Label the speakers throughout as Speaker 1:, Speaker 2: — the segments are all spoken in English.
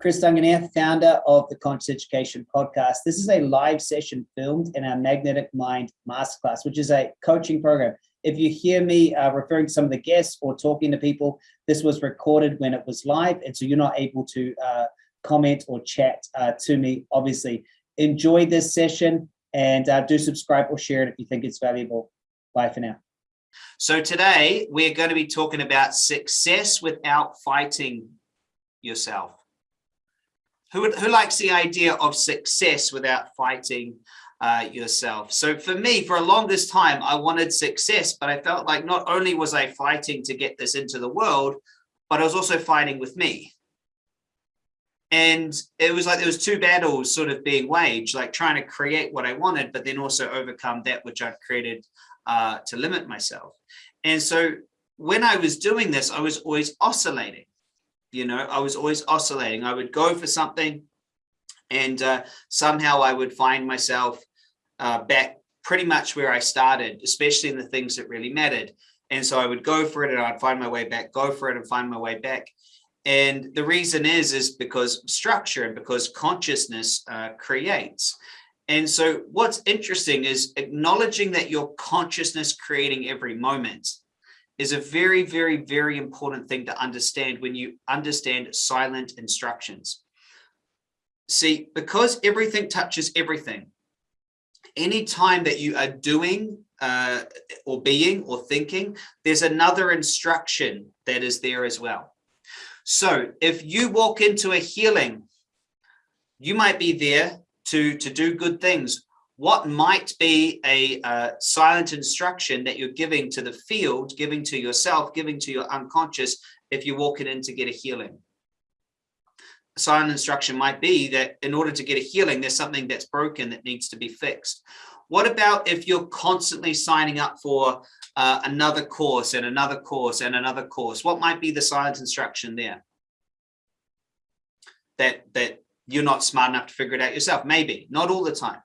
Speaker 1: Chris Duncan founder of the Conscious Education Podcast. This is a live session filmed in our Magnetic Mind Masterclass, which is a coaching program. If you hear me uh, referring to some of the guests or talking to people, this was recorded when it was live, and so you're not able to uh, comment or chat uh, to me, obviously. Enjoy this session and uh, do subscribe or share it if you think it's valuable. Bye for now.
Speaker 2: So today we're going to be talking about success without fighting yourself. Who, who likes the idea of success without fighting uh, yourself? So for me, for a longest time, I wanted success, but I felt like not only was I fighting to get this into the world, but I was also fighting with me. And it was like there was two battles sort of being waged, like trying to create what I wanted, but then also overcome that which I've created uh, to limit myself. And so when I was doing this, I was always oscillating you know, I was always oscillating. I would go for something and uh, somehow I would find myself uh, back pretty much where I started, especially in the things that really mattered. And so I would go for it and I'd find my way back, go for it and find my way back. And the reason is, is because structure and because consciousness uh, creates. And so what's interesting is acknowledging that your consciousness creating every moment is a very, very, very important thing to understand when you understand silent instructions. See, because everything touches everything, any time that you are doing uh, or being or thinking, there's another instruction that is there as well. So if you walk into a healing, you might be there to, to do good things, what might be a uh, silent instruction that you're giving to the field, giving to yourself, giving to your unconscious if you're walking in to get a healing. A silent instruction might be that in order to get a healing, there's something that's broken that needs to be fixed. What about if you're constantly signing up for uh, another course and another course and another course? What might be the silent instruction there? That, that you're not smart enough to figure it out yourself. Maybe, not all the time.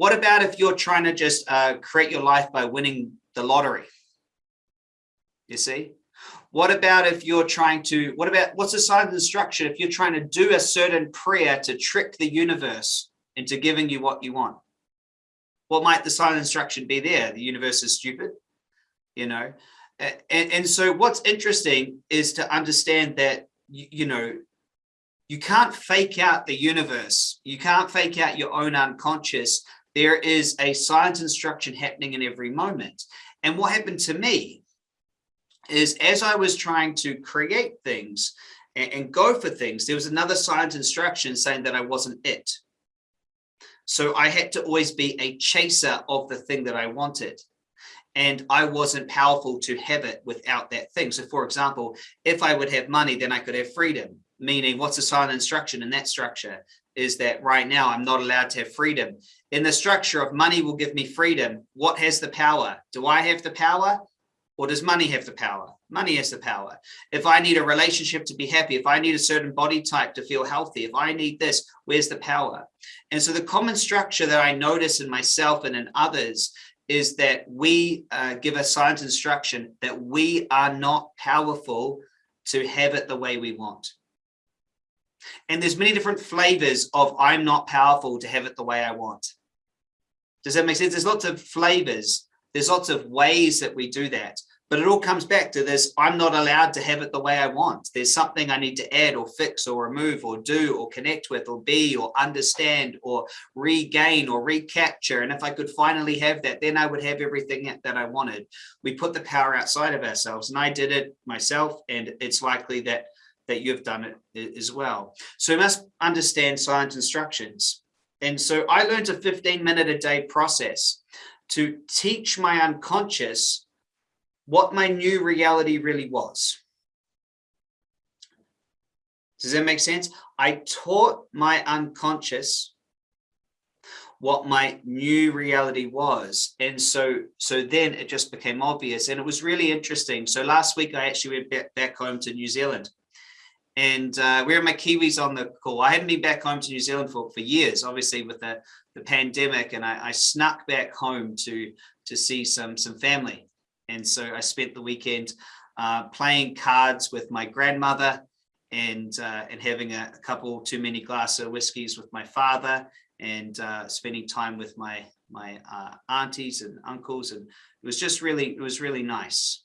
Speaker 2: What about if you're trying to just uh, create your life by winning the lottery? You see? What about if you're trying to, what about, what's the sign of instruction if you're trying to do a certain prayer to trick the universe into giving you what you want? What might the silent instruction be there? The universe is stupid, you know? And, and so what's interesting is to understand that, you, you know, you can't fake out the universe. You can't fake out your own unconscious there is a silent instruction happening in every moment. And what happened to me is as I was trying to create things and, and go for things, there was another silent instruction saying that I wasn't it. So I had to always be a chaser of the thing that I wanted. And I wasn't powerful to have it without that thing. So for example, if I would have money, then I could have freedom, meaning what's a silent instruction in that structure? is that right now I'm not allowed to have freedom. In the structure of money will give me freedom. What has the power? Do I have the power or does money have the power? Money has the power. If I need a relationship to be happy, if I need a certain body type to feel healthy, if I need this, where's the power? And so the common structure that I notice in myself and in others is that we uh, give a silent instruction that we are not powerful to have it the way we want. And there's many different flavors of I'm not powerful to have it the way I want. Does that make sense? There's lots of flavors. There's lots of ways that we do that. But it all comes back to this, I'm not allowed to have it the way I want. There's something I need to add or fix or remove or do or connect with or be or understand or regain or recapture. And if I could finally have that, then I would have everything that I wanted. We put the power outside of ourselves and I did it myself. And it's likely that that you've done it as well. So you must understand silent instructions. And so I learned a 15 minute a day process to teach my unconscious what my new reality really was. Does that make sense? I taught my unconscious what my new reality was. And so, so then it just became obvious and it was really interesting. So last week I actually went back, back home to New Zealand and uh, where are my Kiwis on the call? I hadn't been back home to New Zealand for, for years, obviously with the, the pandemic, and I, I snuck back home to, to see some, some family. And so I spent the weekend uh, playing cards with my grandmother and uh, and having a, a, couple too many glasses of whiskeys with my father and uh, spending time with my my uh, aunties and uncles and it was just really it was really nice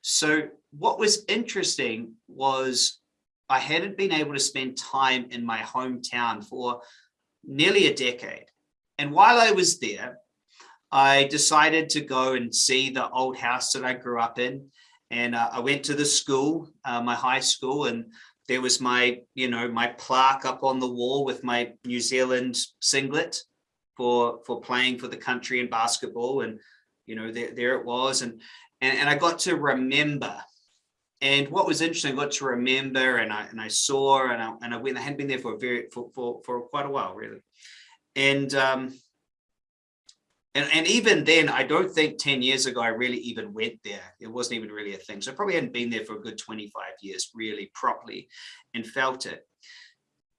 Speaker 2: so what was interesting was I hadn't been able to spend time in my hometown for nearly a decade. And while I was there I decided to go and see the old house that I grew up in. And uh, I went to the school, uh, my high school, and there was my, you know, my plaque up on the wall with my New Zealand singlet for for playing for the country in basketball, and you know, there there it was, and and and I got to remember. And what was interesting, I got to remember, and I and I saw, and I and I went. I hadn't been there for a very for for for quite a while, really, and um, and, and even then, I don't think 10 years ago, I really even went there. It wasn't even really a thing. So I probably hadn't been there for a good 25 years, really properly, and felt it.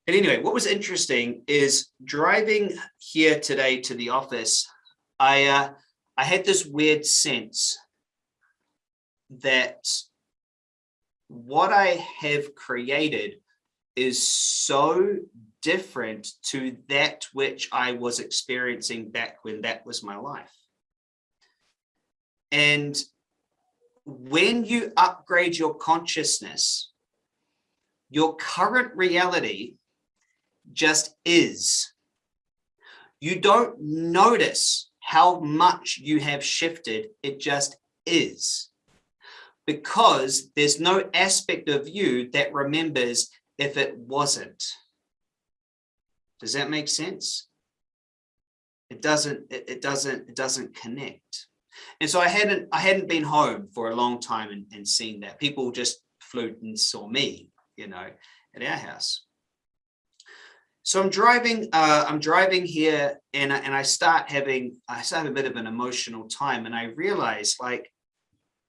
Speaker 2: And anyway, what was interesting is driving here today to the office, I, uh, I had this weird sense that what I have created is so different to that which I was experiencing back when that was my life. And when you upgrade your consciousness, your current reality just is. You don't notice how much you have shifted, it just is. Because there's no aspect of you that remembers if it wasn't. Does that make sense? It doesn't, it, doesn't, it doesn't connect. And so I hadn't, I hadn't been home for a long time and, and seen that. People just flew and saw me, you know, at our house. So I'm driving, uh, I'm driving here and, and I start having, I start having a bit of an emotional time and I realize like,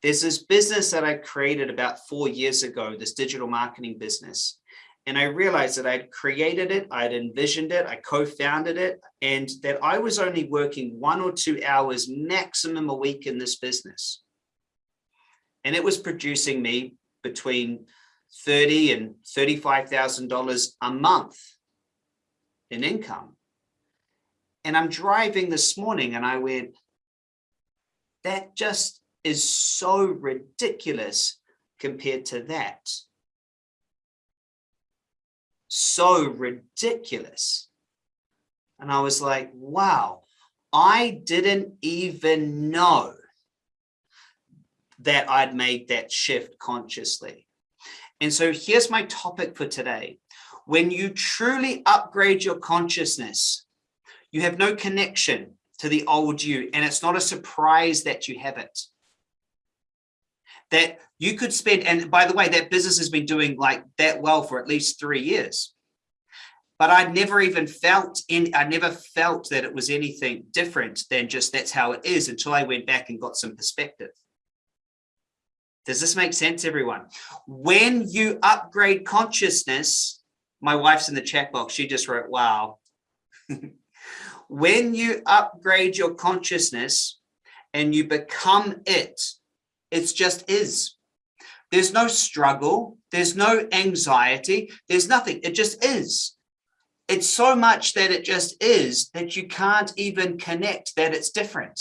Speaker 2: there's this business that I created about four years ago, this digital marketing business and I realized that I'd created it, I'd envisioned it, I co-founded it, and that I was only working one or two hours maximum a week in this business. And it was producing me between 30 and $35,000 a month in income. And I'm driving this morning and I went, that just is so ridiculous compared to that so ridiculous. And I was like, wow, I didn't even know that I'd made that shift consciously. And so here's my topic for today. When you truly upgrade your consciousness, you have no connection to the old you, and it's not a surprise that you have it that you could spend, and by the way, that business has been doing like that well for at least three years. But I never even felt in, I never felt that it was anything different than just that's how it is until I went back and got some perspective. Does this make sense, everyone? When you upgrade consciousness, my wife's in the chat box, she just wrote, wow. when you upgrade your consciousness and you become it, it's just is. There's no struggle. There's no anxiety. There's nothing. It just is. It's so much that it just is that you can't even connect that it's different.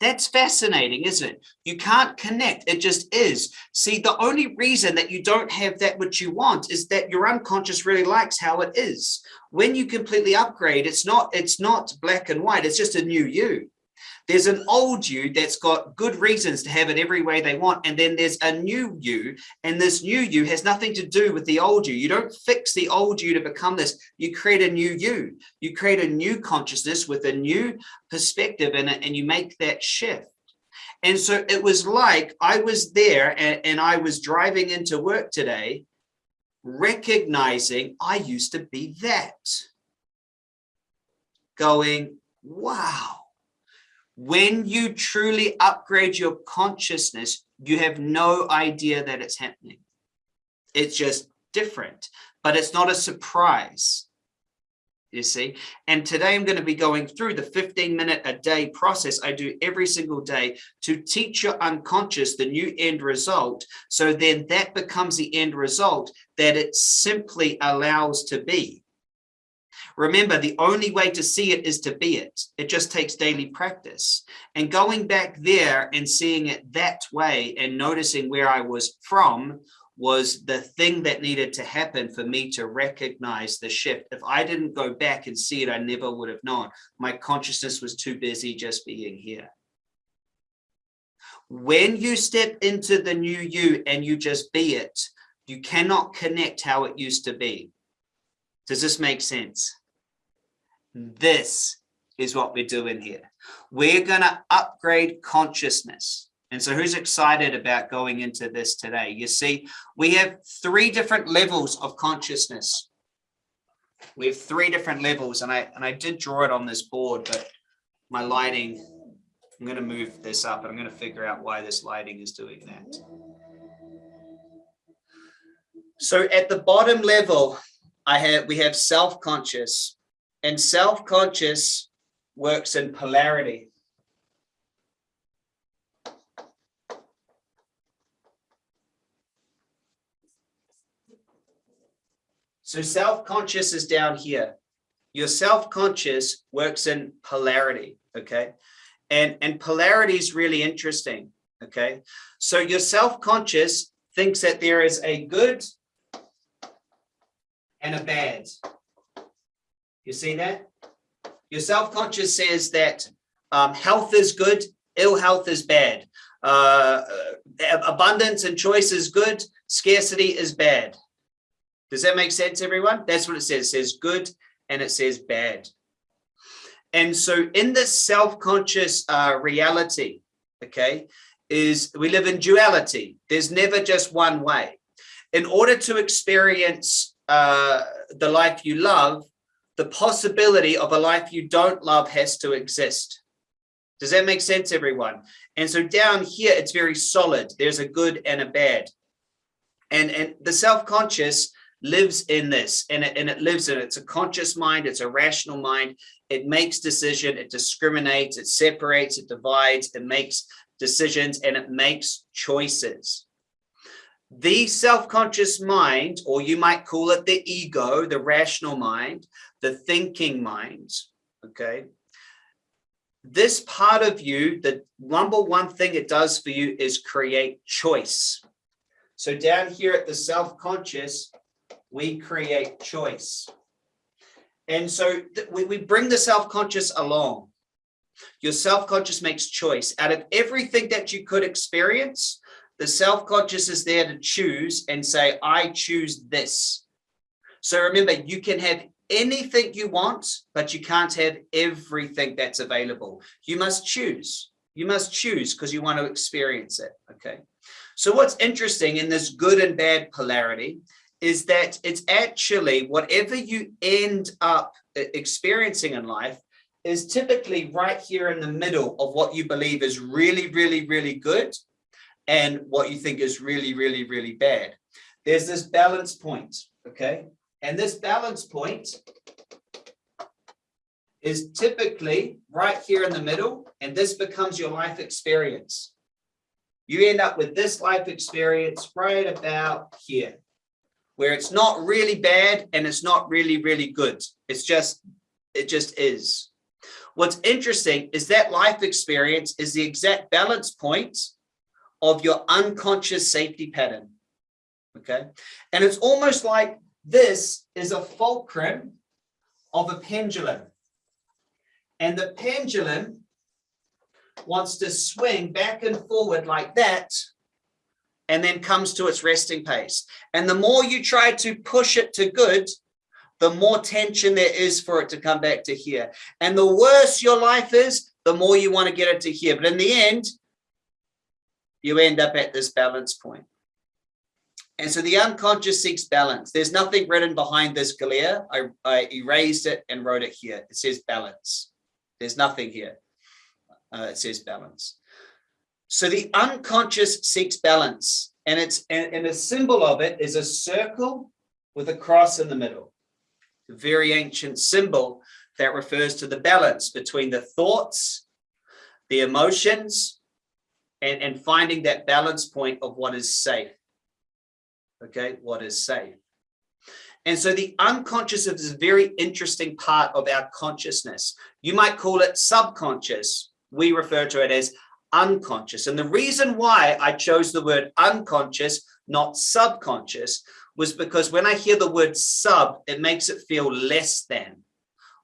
Speaker 2: That's fascinating, isn't it? You can't connect. It just is. See, the only reason that you don't have that which you want is that your unconscious really likes how it is. When you completely upgrade, it's not, it's not black and white. It's just a new you. There's an old you that's got good reasons to have it every way they want. And then there's a new you. And this new you has nothing to do with the old you. You don't fix the old you to become this. You create a new you. You create a new consciousness with a new perspective and, and you make that shift. And so it was like I was there and, and I was driving into work today, recognizing I used to be that. Going, wow when you truly upgrade your consciousness, you have no idea that it's happening. It's just different, but it's not a surprise. you see and today i'm going to be going through the 15 minute a day process i do every single day to teach your unconscious the new end result so then that becomes the end result that it simply allows to be remember the only way to see it is to be it it just takes daily practice and going back there and seeing it that way and noticing where i was from was the thing that needed to happen for me to recognize the shift. If I didn't go back and see it, I never would have known. My consciousness was too busy just being here. When you step into the new you and you just be it, you cannot connect how it used to be. Does this make sense? This is what we're doing here. We're going to upgrade consciousness. And so who's excited about going into this today? You see, we have three different levels of consciousness. We have three different levels and I and I did draw it on this board, but my lighting, I'm going to move this up and I'm going to figure out why this lighting is doing that. So at the bottom level, I have we have self-conscious and self-conscious works in polarity. So self-conscious is down here. Your self-conscious works in polarity, okay? And, and polarity is really interesting, okay? So your self-conscious thinks that there is a good and a bad. You see that? Your self-conscious says that um, health is good, ill health is bad. Uh, abundance and choice is good, scarcity is bad. Does that make sense, everyone? That's what it says. It says good and it says bad. And so in this self-conscious uh, reality, okay, is we live in duality. There's never just one way. In order to experience uh, the life you love, the possibility of a life you don't love has to exist. Does that make sense, everyone? And so down here, it's very solid. There's a good and a bad. And, and the self-conscious lives in this and it, and it lives in it. It's a conscious mind. It's a rational mind. It makes decision. It discriminates. It separates. It divides. It makes decisions and it makes choices. The self-conscious mind, or you might call it the ego, the rational mind, the thinking mind, okay? This part of you, the number one thing it does for you is create choice. So down here at the self-conscious, we create choice. And so we, we bring the self-conscious along. Your self-conscious makes choice. Out of everything that you could experience, the self-conscious is there to choose and say, I choose this. So remember, you can have anything you want, but you can't have everything that's available. You must choose. You must choose because you want to experience it. Okay. So what's interesting in this good and bad polarity is that it's actually whatever you end up uh, experiencing in life is typically right here in the middle of what you believe is really, really, really good and what you think is really, really, really bad. There's this balance point, okay? And this balance point is typically right here in the middle, and this becomes your life experience. You end up with this life experience right about here where it's not really bad and it's not really, really good. It's just, it just is. What's interesting is that life experience is the exact balance point of your unconscious safety pattern. Okay. And it's almost like this is a fulcrum of a pendulum. And the pendulum wants to swing back and forward like that and then comes to its resting pace. And the more you try to push it to good, the more tension there is for it to come back to here. And the worse your life is, the more you want to get it to here. But in the end, you end up at this balance point. And so the unconscious seeks balance. There's nothing written behind this glare. I, I erased it and wrote it here. It says balance. There's nothing here. Uh, it says balance. So the unconscious seeks balance and it's and, and symbol of it is a circle with a cross in the middle. a very ancient symbol that refers to the balance between the thoughts, the emotions, and, and finding that balance point of what is safe. Okay, what is safe. And so the unconscious is a very interesting part of our consciousness. You might call it subconscious. We refer to it as unconscious. And the reason why I chose the word unconscious, not subconscious, was because when I hear the word sub, it makes it feel less than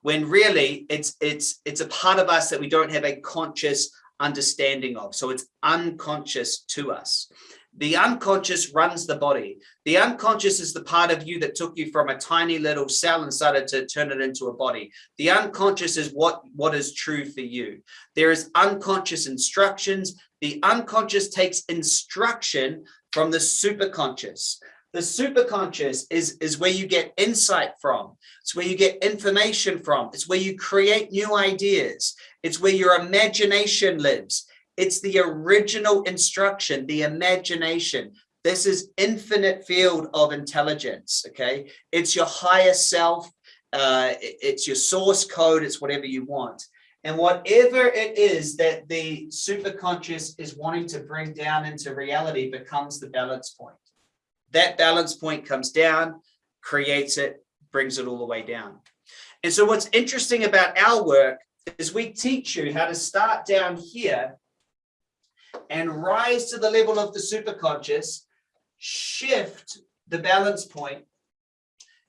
Speaker 2: when really it's it's it's a part of us that we don't have a conscious understanding of so it's unconscious to us the unconscious runs the body the unconscious is the part of you that took you from a tiny little cell and started to turn it into a body the unconscious is what what is true for you there is unconscious instructions the unconscious takes instruction from the superconscious the superconscious is, is where you get insight from. It's where you get information from. It's where you create new ideas. It's where your imagination lives. It's the original instruction, the imagination. This is infinite field of intelligence, okay? It's your higher self. Uh, it's your source code. It's whatever you want. And whatever it is that the superconscious is wanting to bring down into reality becomes the balance point that balance point comes down, creates it, brings it all the way down. And so what's interesting about our work is we teach you how to start down here and rise to the level of the superconscious, shift the balance point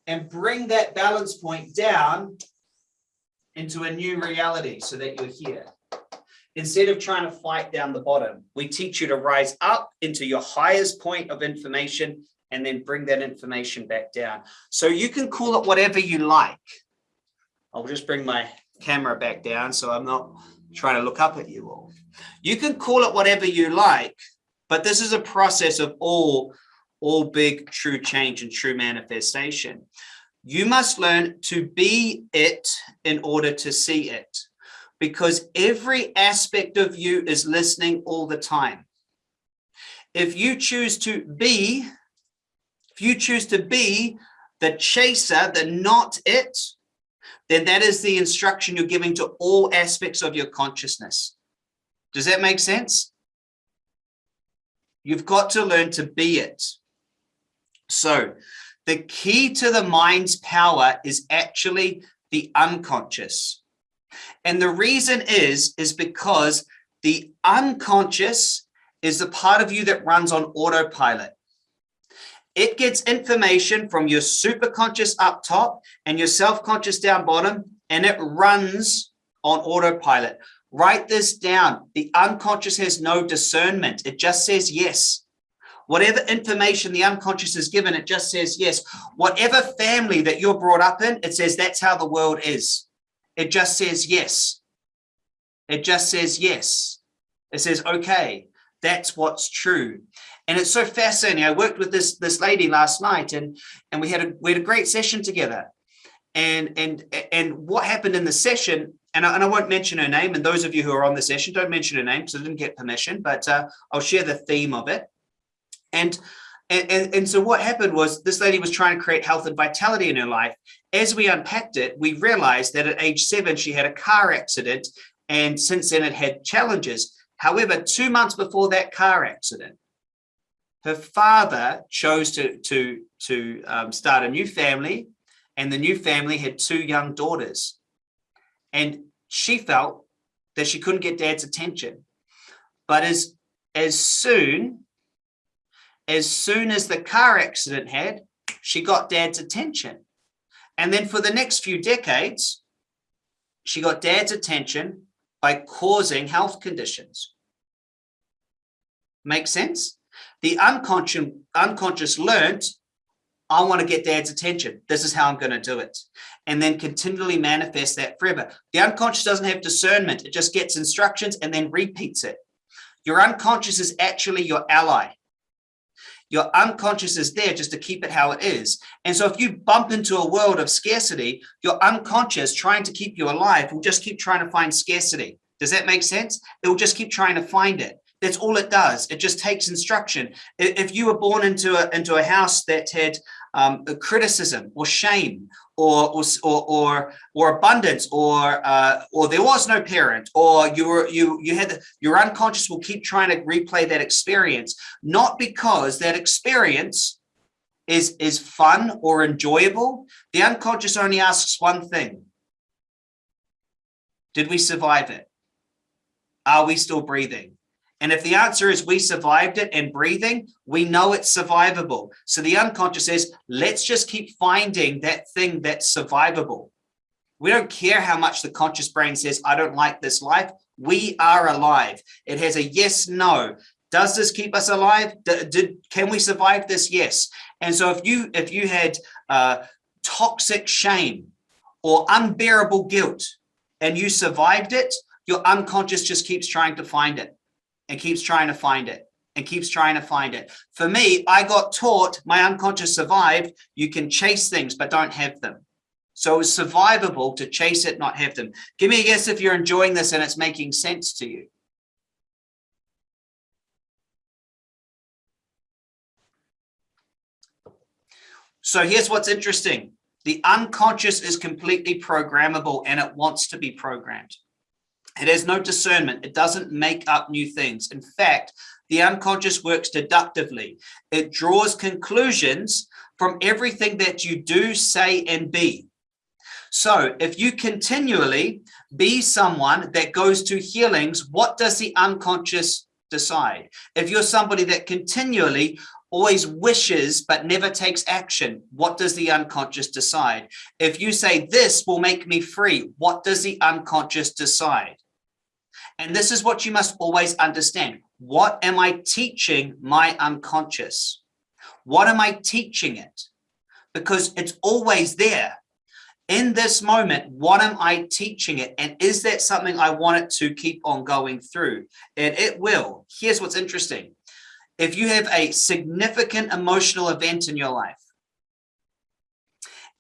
Speaker 2: and bring that balance point down into a new reality so that you're here. Instead of trying to fight down the bottom, we teach you to rise up into your highest point of information and then bring that information back down. So you can call it whatever you like. I'll just bring my camera back down so I'm not trying to look up at you all. You can call it whatever you like, but this is a process of all, all big true change and true manifestation. You must learn to be it in order to see it because every aspect of you is listening all the time. If you choose to be if you choose to be the chaser, the not it, then that is the instruction you're giving to all aspects of your consciousness. Does that make sense? You've got to learn to be it. So the key to the mind's power is actually the unconscious. And the reason is, is because the unconscious is the part of you that runs on autopilot. It gets information from your superconscious up top and your self-conscious down bottom, and it runs on autopilot. Write this down. The unconscious has no discernment. It just says yes. Whatever information the unconscious is given, it just says yes. Whatever family that you're brought up in, it says that's how the world is. It just says yes. It just says yes. It says, okay, that's what's true and it's so fascinating i worked with this this lady last night and and we had a we had a great session together and and and what happened in the session and I, and I won't mention her name and those of you who are on the session don't mention her name because I didn't get permission but uh, I'll share the theme of it and and, and, and so what happened was this lady was trying to create health and vitality in her life. As we unpacked it, we realized that at age seven, she had a car accident. And since then it had challenges. However, two months before that car accident, her father chose to, to, to um, start a new family and the new family had two young daughters. And she felt that she couldn't get dad's attention. But as, as soon, as soon as the car accident had, she got dad's attention. And then for the next few decades, she got dad's attention by causing health conditions. Make sense? The unconscious, unconscious learned, I want to get dad's attention. This is how I'm going to do it. And then continually manifest that forever. The unconscious doesn't have discernment. It just gets instructions and then repeats it. Your unconscious is actually your ally. Your unconscious is there just to keep it how it is. And so if you bump into a world of scarcity, your unconscious trying to keep you alive will just keep trying to find scarcity. Does that make sense? It will just keep trying to find it That's all it does. It just takes instruction. If you were born into a, into a house that had um, criticism or shame or, or, or, or abundance or, uh, or there was no parent or you were, you, you had, your unconscious will keep trying to replay that experience, not because that experience is, is fun or enjoyable. The unconscious only asks one thing. Did we survive it? Are we still breathing? And if the answer is we survived it and breathing, we know it's survivable. So the unconscious says, let's just keep finding that thing that's survivable. We don't care how much the conscious brain says, I don't like this life. We are alive. It has a yes, no. Does this keep us alive? Did, can we survive this? Yes. And so if you if you had uh, toxic shame or unbearable guilt and you survived it, your unconscious just keeps trying to find it and keeps trying to find it and keeps trying to find it. For me, I got taught, my unconscious survived, you can chase things, but don't have them. So it's survivable to chase it, not have them. Give me a guess if you're enjoying this and it's making sense to you. So here's what's interesting. The unconscious is completely programmable and it wants to be programmed. It has no discernment. It doesn't make up new things. In fact, the unconscious works deductively. It draws conclusions from everything that you do, say, and be. So if you continually be someone that goes to healings, what does the unconscious decide? If you're somebody that continually always wishes but never takes action, what does the unconscious decide? If you say this will make me free, what does the unconscious decide? And this is what you must always understand. What am I teaching my unconscious? What am I teaching it? Because it's always there. In this moment, what am I teaching it? And is that something I want it to keep on going through? And it will. Here's what's interesting. If you have a significant emotional event in your life,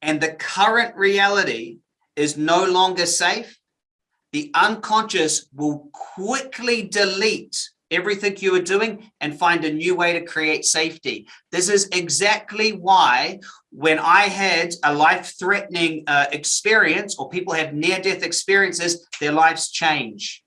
Speaker 2: and the current reality is no longer safe, the unconscious will quickly delete everything you are doing and find a new way to create safety. This is exactly why when I had a life-threatening uh, experience or people have near-death experiences, their lives change.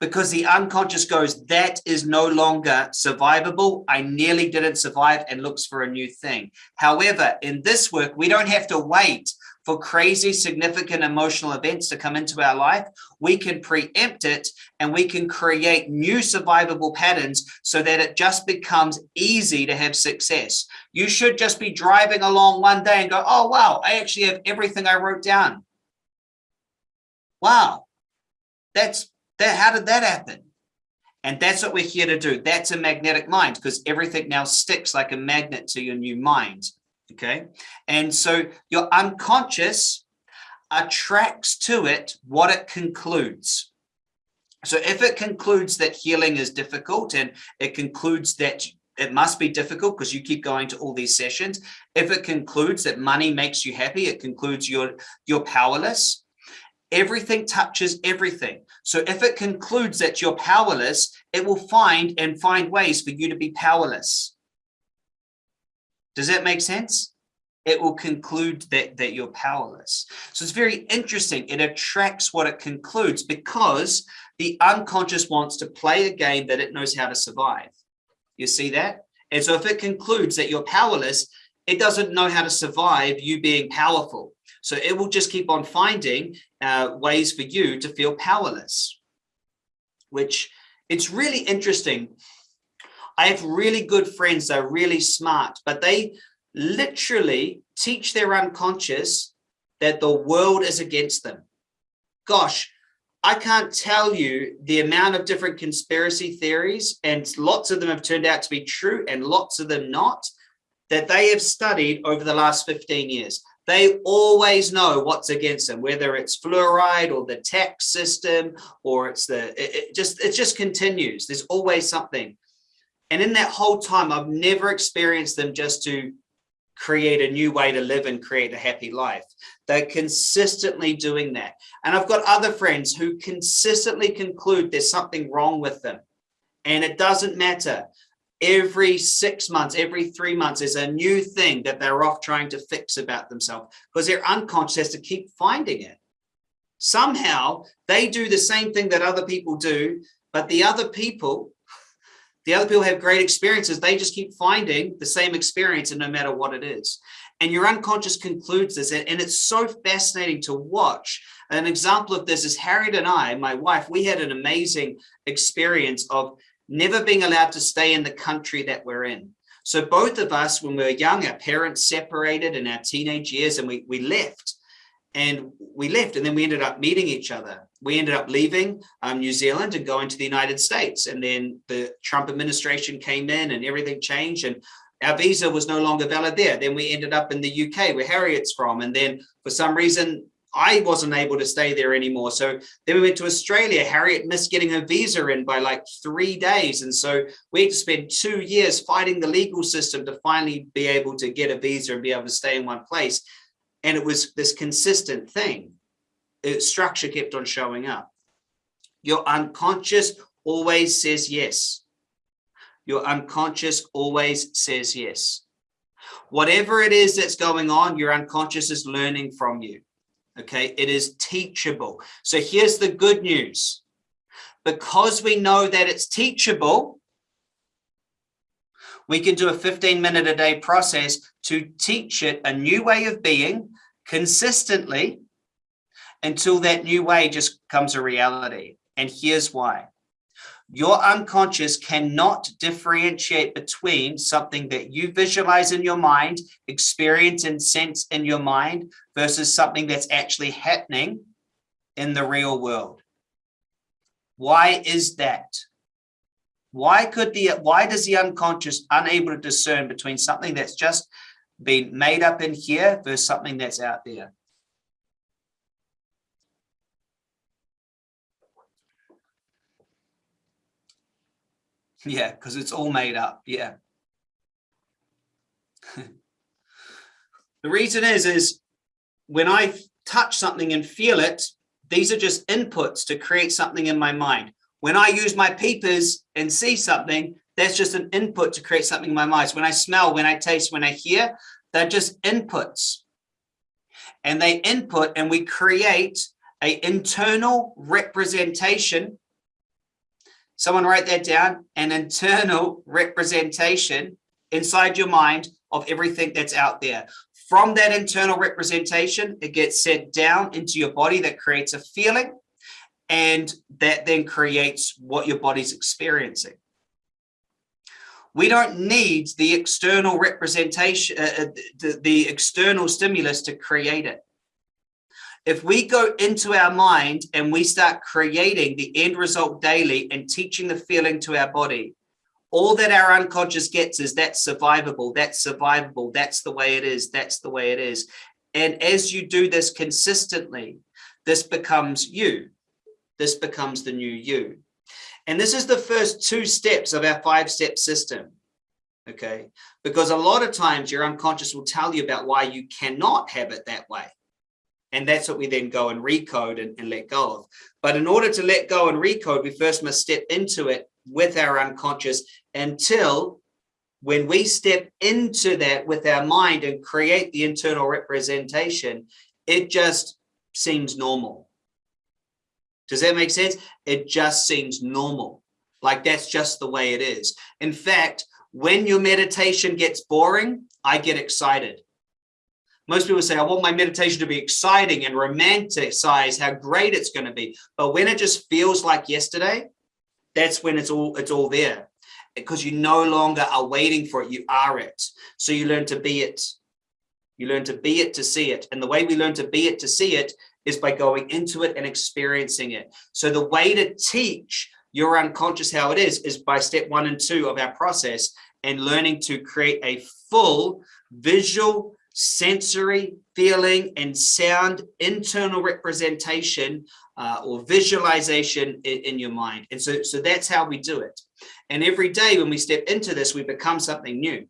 Speaker 2: Because the unconscious goes, that is no longer survivable. I nearly didn't survive and looks for a new thing. However, in this work, we don't have to wait for crazy significant emotional events to come into our life, we can preempt it and we can create new survivable patterns so that it just becomes easy to have success. You should just be driving along one day and go, oh, wow, I actually have everything I wrote down. Wow, that's that. How did that happen? And that's what we're here to do. That's a magnetic mind because everything now sticks like a magnet to your new mind okay? And so your unconscious attracts to it what it concludes. So if it concludes that healing is difficult and it concludes that it must be difficult because you keep going to all these sessions. If it concludes that money makes you happy, it concludes you're, you're powerless. Everything touches everything. So if it concludes that you're powerless, it will find and find ways for you to be powerless. Does that make sense? It will conclude that, that you're powerless. So it's very interesting. It attracts what it concludes because the unconscious wants to play a game that it knows how to survive. You see that? And so if it concludes that you're powerless, it doesn't know how to survive you being powerful. So it will just keep on finding uh, ways for you to feel powerless, which it's really interesting I have really good friends that are really smart, but they literally teach their unconscious that the world is against them. Gosh, I can't tell you the amount of different conspiracy theories, and lots of them have turned out to be true and lots of them not, that they have studied over the last 15 years. They always know what's against them, whether it's fluoride or the tax system, or it's the, it, it just, it just continues. There's always something. And in that whole time, I've never experienced them just to create a new way to live and create a happy life. They're consistently doing that. And I've got other friends who consistently conclude there's something wrong with them. And it doesn't matter. Every six months, every three months, there's a new thing that they're off trying to fix about themselves because their unconscious has to keep finding it. Somehow they do the same thing that other people do, but the other people, the other people have great experiences. They just keep finding the same experience and no matter what it is. And your unconscious concludes this. And it's so fascinating to watch. An example of this is Harriet and I, my wife, we had an amazing experience of never being allowed to stay in the country that we're in. So both of us, when we were young, our parents separated in our teenage years and we, we left and we left and then we ended up meeting each other. We ended up leaving um, New Zealand and going to the United States. And then the Trump administration came in and everything changed. And our visa was no longer valid there. Then we ended up in the UK where Harriet's from. And then for some reason, I wasn't able to stay there anymore. So then we went to Australia. Harriet missed getting her visa in by like three days. And so we had to spend two years fighting the legal system to finally be able to get a visa and be able to stay in one place. And it was this consistent thing. The structure kept on showing up. Your unconscious always says yes. Your unconscious always says yes. Whatever it is that's going on, your unconscious is learning from you. Okay, it is teachable. So here's the good news. Because we know that it's teachable, we can do a 15 minute a day process to teach it a new way of being consistently until that new way just comes a reality. And here's why. Your unconscious cannot differentiate between something that you visualize in your mind, experience and sense in your mind versus something that's actually happening in the real world. Why is that? Why could the why does the unconscious unable to discern between something that's just been made up in here versus something that's out there? Yeah, because it's all made up. Yeah. the reason is, is when I touch something and feel it, these are just inputs to create something in my mind. When I use my peepers and see something, that's just an input to create something in my mind. So when I smell, when I taste, when I hear, they're just inputs. And they input and we create a internal representation someone write that down, an internal representation inside your mind of everything that's out there. From that internal representation, it gets sent down into your body that creates a feeling and that then creates what your body's experiencing. We don't need the external representation, uh, uh the, the external stimulus to create it. If we go into our mind and we start creating the end result daily and teaching the feeling to our body, all that our unconscious gets is that's survivable, that's survivable, that's the way it is, that's the way it is. And as you do this consistently, this becomes you. This becomes the new you. And this is the first two steps of our five step system. Okay. Because a lot of times your unconscious will tell you about why you cannot have it that way. And that's what we then go and recode and, and let go of. But in order to let go and recode, we first must step into it with our unconscious until when we step into that with our mind and create the internal representation, it just seems normal. Does that make sense? It just seems normal. Like that's just the way it is. In fact, when your meditation gets boring, I get excited most people say, I want my meditation to be exciting and romanticize how great it's going to be. But when it just feels like yesterday, that's when it's all it's all there because you no longer are waiting for it. You are it. So you learn to be it. You learn to be it to see it. And the way we learn to be it to see it is by going into it and experiencing it. So the way to teach your unconscious how it is, is by step one and two of our process and learning to create a full visual sensory, feeling, and sound internal representation uh, or visualization in, in, your mind. And so, so that's how we do it. And every day when we step into this, we become something new.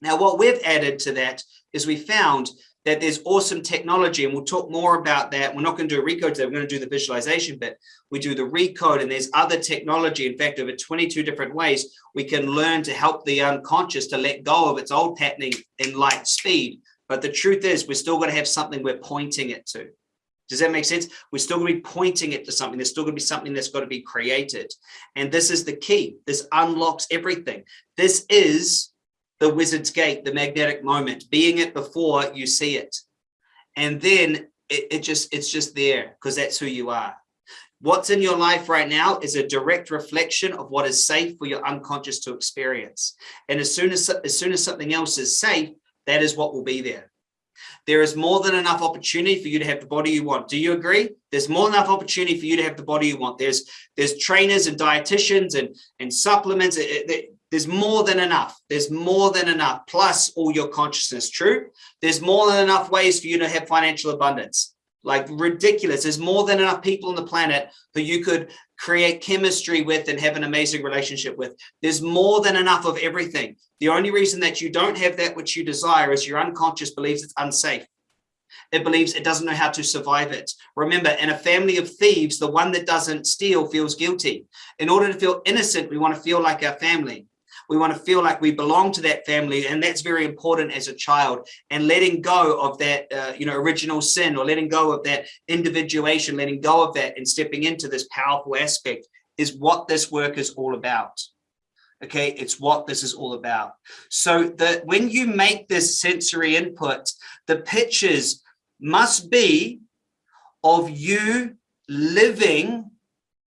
Speaker 2: Now, what we've added to that is we found that there's awesome technology and we'll talk more about that. We're not going to do a recode today. We're going to do the visualization bit. We do the recode and there's other technology. In fact, over 22 different ways, we can learn to help the unconscious to let go of its old patterning in light speed. But the truth is we're still going to have something we're pointing it to. Does that make sense? We're still going to be pointing it to something. There's still going to be something that's got to be created. And this is the key. This unlocks everything. This is the wizard's gate, the magnetic moment, being it before you see it. And then it, it just, it's just there because that's who you are. What's in your life right now is a direct reflection of what is safe for your unconscious to experience. And as soon as, as soon as something else is safe, that is what will be there. There is more than enough opportunity for you to have the body you want. Do you agree? There's more than enough opportunity for you to have the body you want. There's there's trainers and dietitians and and supplements. It, it, there's more than enough. There's more than enough. Plus all your consciousness. True. There's more than enough ways for you to have financial abundance. Like ridiculous. There's more than enough people on the planet who you could create chemistry with and have an amazing relationship with. There's more than enough of everything. The only reason that you don't have that which you desire is your unconscious believes it's unsafe. It believes it doesn't know how to survive it. Remember, in a family of thieves, the one that doesn't steal feels guilty. In order to feel innocent, we want to feel like our family. We want to feel like we belong to that family. And that's very important as a child and letting go of that, uh, you know, original sin or letting go of that individuation, letting go of that and stepping into this powerful aspect is what this work is all about. Okay, it's what this is all about. So that when you make this sensory input, the pictures must be of you living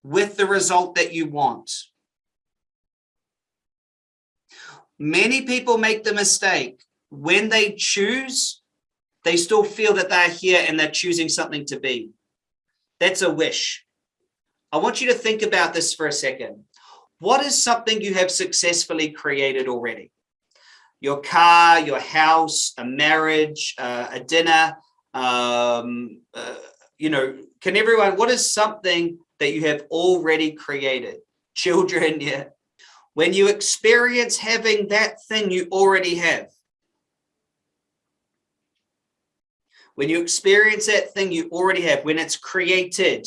Speaker 2: with the result that you want. Many people make the mistake when they choose, they still feel that they're here and they're choosing something to be. That's a wish. I want you to think about this for a second. What is something you have successfully created already? Your car, your house, a marriage, uh, a dinner, um, uh, you know, can everyone, what is something that you have already created? Children, yeah, when you experience having that thing you already have, when you experience that thing you already have, when it's created,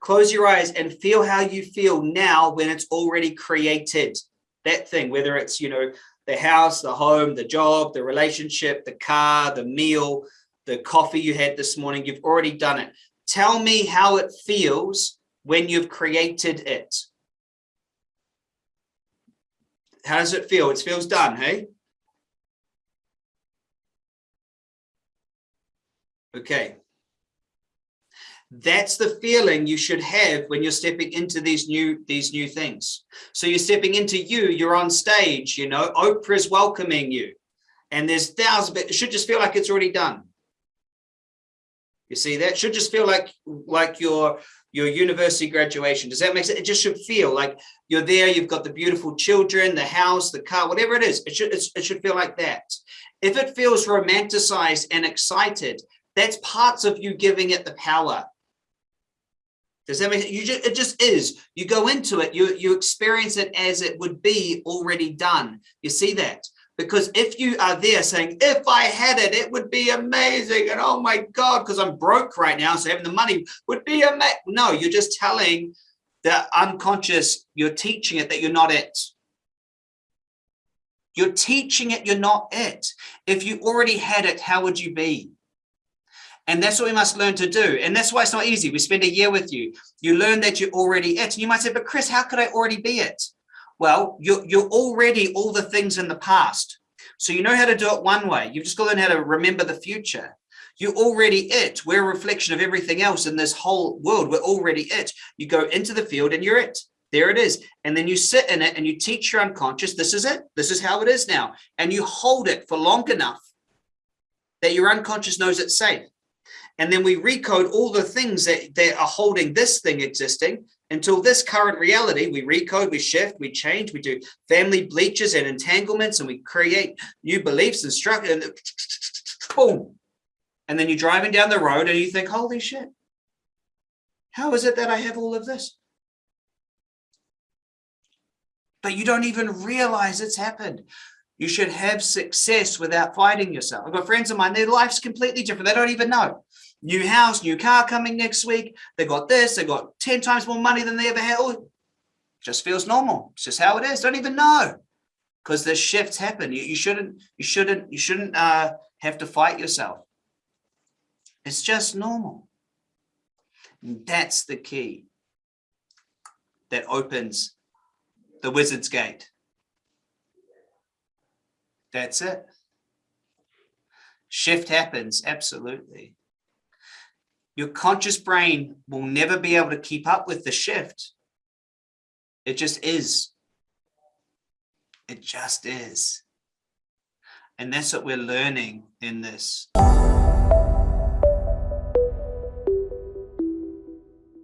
Speaker 2: close your eyes and feel how you feel now when it's already created. That thing, whether it's, you know, the house, the home, the job, the relationship, the car, the meal, the coffee you had this morning, you've already done it. Tell me how it feels when you've created it. How does it feel? It feels done, hey? Okay. That's the feeling you should have when you're stepping into these new these new things. So you're stepping into you, you're on stage, you know, Oprah's welcoming you. And there's thousands, but it should just feel like it's already done. You see, that should just feel like like you're your university graduation. Does that make sense? It just should feel like you're there, you've got the beautiful children, the house, the car, whatever it is, it should, it should feel like that. If it feels romanticized and excited, that's parts of you giving it the power. Does that make sense? You just, it just is. You go into it, you, you experience it as it would be already done. You see that? Because if you are there saying, if I had it, it would be amazing. And oh my God, because I'm broke right now. So having the money would be amazing. No, you're just telling the unconscious, you're teaching it that you're not it. You're teaching it you're not it. If you already had it, how would you be? And that's what we must learn to do. And that's why it's not easy. We spend a year with you. You learn that you're already it. And you might say, but Chris, how could I already be it? Well, you're, you're already all the things in the past. So you know how to do it one way. You've just got to learn how to remember the future. You're already it. We're a reflection of everything else in this whole world. We're already it. You go into the field and you're it. There it is. And then you sit in it and you teach your unconscious, this is it. This is how it is now. And you hold it for long enough that your unconscious knows it's safe. And then we recode all the things that, that are holding this thing existing until this current reality, we recode, we shift, we change, we do family bleaches and entanglements, and we create new beliefs and structure, and boom. And then you're driving down the road and you think, holy shit, how is it that I have all of this? But you don't even realize it's happened. You should have success without fighting yourself. I've got friends of mine, their life's completely different. They don't even know. New house, new car coming next week. They got this, they got 10 times more money than they ever had. Oh, just feels normal. It's just how it is. Don't even know. Because the shifts happen. You, you shouldn't, you shouldn't, you shouldn't uh, have to fight yourself. It's just normal. And that's the key that opens the wizard's gate. That's it. Shift happens, absolutely. Your conscious brain will never be able to keep up with the shift. It just is. It just is. And that's what we're learning in this.